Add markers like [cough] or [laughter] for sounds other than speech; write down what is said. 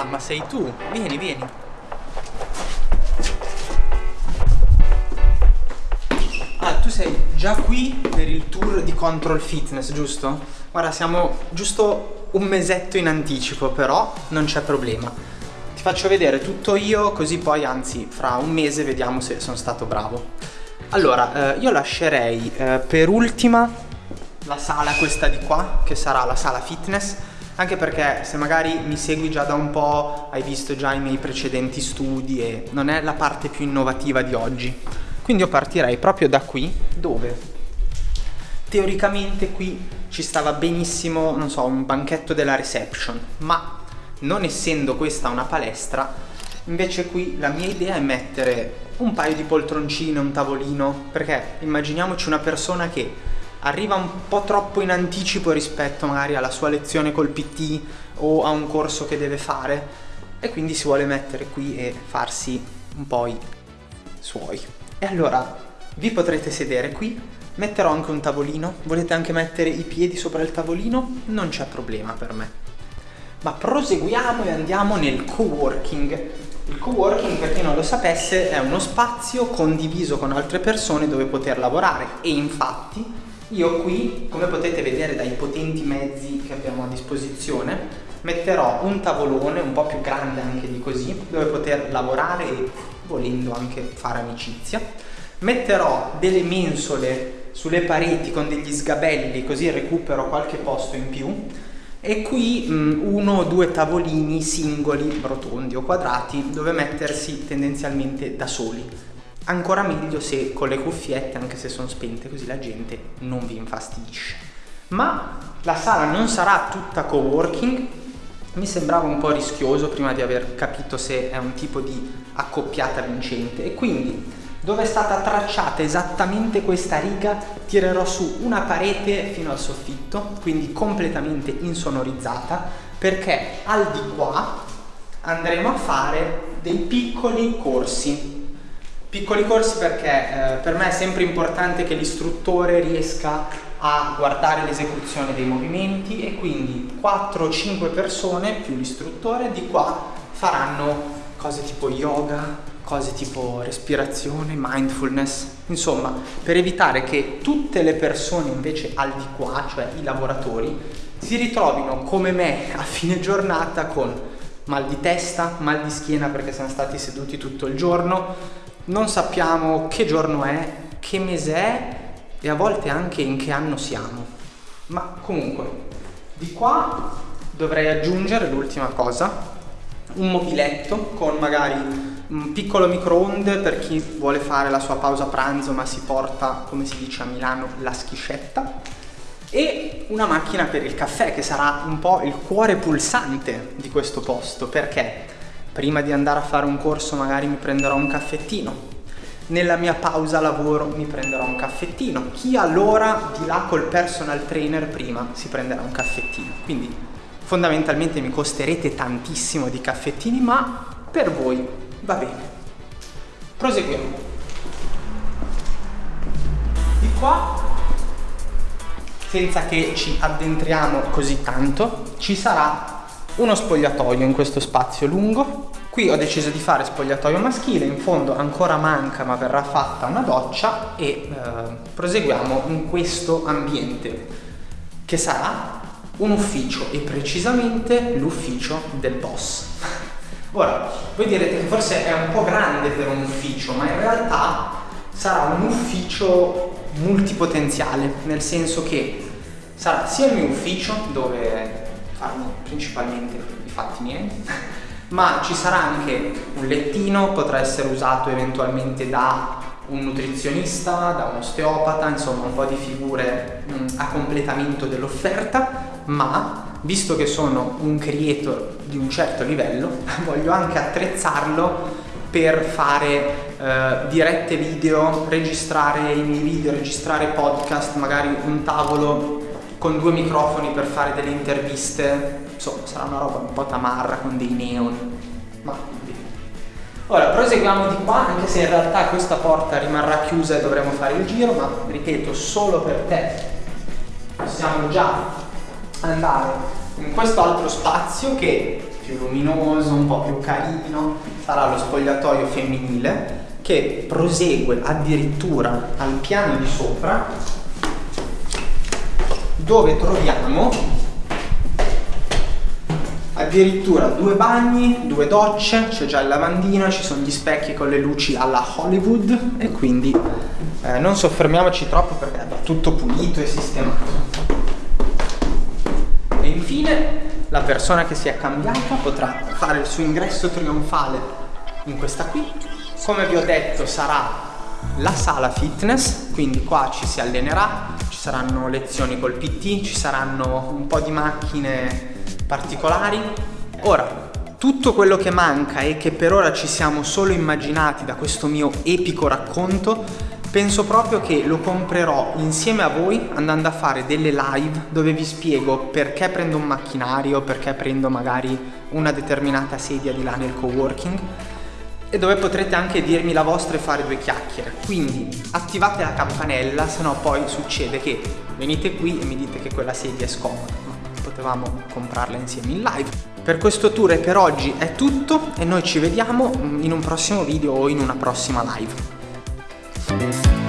Ah, ma sei tu? Vieni, vieni. Ah, tu sei già qui per il tour di Control Fitness, giusto? Guarda, siamo giusto un mesetto in anticipo, però non c'è problema. Ti faccio vedere tutto io, così poi, anzi, fra un mese vediamo se sono stato bravo. Allora, eh, io lascerei eh, per ultima la sala questa di qua, che sarà la sala fitness, anche perché se magari mi segui già da un po', hai visto già i miei precedenti studi e non è la parte più innovativa di oggi. Quindi io partirei proprio da qui, dove teoricamente qui ci stava benissimo, non so, un banchetto della reception, ma non essendo questa una palestra, invece qui la mia idea è mettere un paio di poltroncine, un tavolino, perché immaginiamoci una persona che arriva un po' troppo in anticipo rispetto magari alla sua lezione col PT o a un corso che deve fare e quindi si vuole mettere qui e farsi un po' i suoi. E allora vi potrete sedere qui, metterò anche un tavolino, volete anche mettere i piedi sopra il tavolino? Non c'è problema per me. Ma proseguiamo e andiamo nel coworking. Il coworking, per chi non lo sapesse, è uno spazio condiviso con altre persone dove poter lavorare e infatti io qui, come potete vedere dai potenti mezzi che abbiamo a disposizione, metterò un tavolone un po' più grande anche di così, dove poter lavorare e volendo anche fare amicizia. Metterò delle mensole sulle pareti con degli sgabelli così recupero qualche posto in più e qui mh, uno o due tavolini singoli, rotondi o quadrati, dove mettersi tendenzialmente da soli. Ancora meglio se con le cuffiette, anche se sono spente, così la gente non vi infastidisce. Ma la sala non sarà tutta coworking, mi sembrava un po' rischioso prima di aver capito se è un tipo di accoppiata vincente. E quindi dove è stata tracciata esattamente questa riga tirerò su una parete fino al soffitto quindi completamente insonorizzata perché al di qua andremo a fare dei piccoli corsi piccoli corsi perché eh, per me è sempre importante che l'istruttore riesca a guardare l'esecuzione dei movimenti e quindi 4-5 persone più l'istruttore di qua faranno cose tipo yoga, cose tipo respirazione, mindfulness, insomma per evitare che tutte le persone invece al di qua, cioè i lavoratori, si ritrovino come me a fine giornata con mal di testa, mal di schiena perché siamo stati seduti tutto il giorno, non sappiamo che giorno è, che mese è e a volte anche in che anno siamo. Ma comunque, di qua dovrei aggiungere l'ultima cosa, un mobiletto con magari un piccolo microonde per chi vuole fare la sua pausa pranzo ma si porta, come si dice a Milano, la schiscetta e una macchina per il caffè che sarà un po' il cuore pulsante di questo posto perché prima di andare a fare un corso magari mi prenderò un caffettino nella mia pausa lavoro mi prenderò un caffettino chi allora di là col personal trainer prima si prenderà un caffettino quindi fondamentalmente mi costerete tantissimo di caffettini ma per voi Va bene. Proseguiamo. Di qua, senza che ci addentriamo così tanto, ci sarà uno spogliatoio in questo spazio lungo. Qui ho deciso di fare spogliatoio maschile, in fondo ancora manca ma verrà fatta una doccia e eh, proseguiamo in questo ambiente che sarà un ufficio e precisamente l'ufficio del boss. [laughs] Ora, voi direte che forse è un po' grande per un ufficio, ma in realtà sarà un ufficio multipotenziale, nel senso che sarà sia il mio ufficio, dove farò principalmente i fatti miei, [laughs] ma ci sarà anche un lettino, potrà essere usato eventualmente da un nutrizionista, da un osteopata, insomma un po' di figure mh, a completamento dell'offerta, ma visto che sono un creator di un certo livello, [laughs] voglio anche attrezzarlo per fare eh, dirette video, registrare i miei video, registrare podcast, magari un tavolo con due microfoni per fare delle interviste, insomma sarà una roba un po' tamarra con dei neon, ma Ora proseguiamo di qua, anche se in realtà questa porta rimarrà chiusa e dovremo fare il giro, ma ripeto, solo per te. Possiamo già andare in questo altro spazio che più luminoso, un po' più carino, sarà lo spogliatoio femminile che prosegue addirittura al piano di sopra dove troviamo addirittura due bagni, due docce, c'è già il lavandino, ci sono gli specchi con le luci alla Hollywood e quindi eh, non soffermiamoci troppo perché va tutto pulito e sistemato. E infine la persona che si è cambiata potrà fare il suo ingresso trionfale in questa qui. Come vi ho detto sarà la sala fitness, quindi qua ci si allenerà, saranno lezioni col PT, ci saranno un po' di macchine particolari. Ora, tutto quello che manca e che per ora ci siamo solo immaginati da questo mio epico racconto penso proprio che lo comprerò insieme a voi andando a fare delle live dove vi spiego perché prendo un macchinario, perché prendo magari una determinata sedia di là nel coworking e dove potrete anche dirmi la vostra e fare due chiacchiere. Quindi attivate la campanella, se no poi succede che venite qui e mi dite che quella sedia è scomoda, ma potevamo comprarla insieme in live. Per questo tour e per oggi è tutto e noi ci vediamo in un prossimo video o in una prossima live.